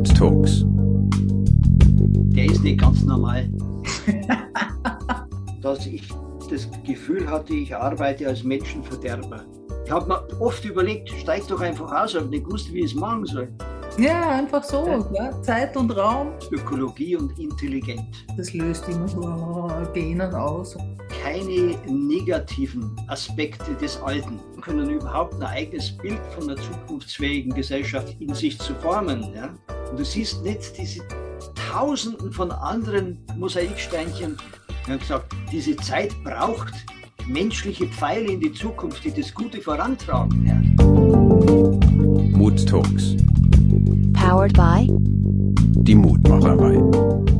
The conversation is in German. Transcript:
Mood Talks. Der ist nicht ganz normal. Dass ich das Gefühl hatte, ich arbeite als Menschenverderber. Ich habe mir oft überlegt, steig doch einfach aus, aber nicht gewusst, wie ich es machen soll. Ja, einfach so. Ja. Zeit und Raum. Ökologie und intelligent. Das löst immer so Genen aus. Keine negativen Aspekte des Alten können überhaupt ein eigenes Bild von einer zukunftsfähigen Gesellschaft in sich zu formen. Ja? Und du siehst nicht diese Tausenden von anderen Mosaiksteinchen. Wir haben gesagt, diese Zeit braucht menschliche Pfeile in die Zukunft, die das Gute vorantragen. Ja? Mood Talks. Powered by Die Mutmacherei.